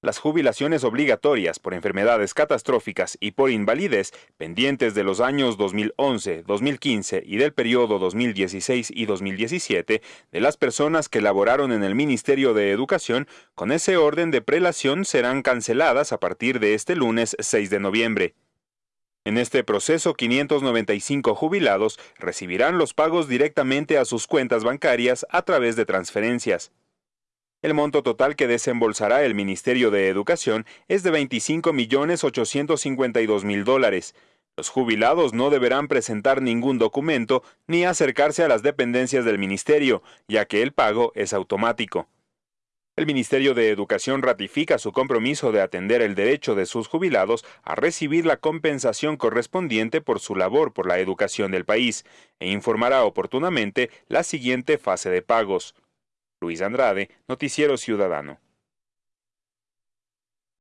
Las jubilaciones obligatorias por enfermedades catastróficas y por invalidez pendientes de los años 2011, 2015 y del periodo 2016 y 2017 de las personas que laboraron en el Ministerio de Educación con ese orden de prelación serán canceladas a partir de este lunes 6 de noviembre. En este proceso, 595 jubilados recibirán los pagos directamente a sus cuentas bancarias a través de transferencias. El monto total que desembolsará el Ministerio de Educación es de 25.852.000 dólares. Los jubilados no deberán presentar ningún documento ni acercarse a las dependencias del Ministerio, ya que el pago es automático. El Ministerio de Educación ratifica su compromiso de atender el derecho de sus jubilados a recibir la compensación correspondiente por su labor por la educación del país e informará oportunamente la siguiente fase de pagos. Luis Andrade, Noticiero Ciudadano.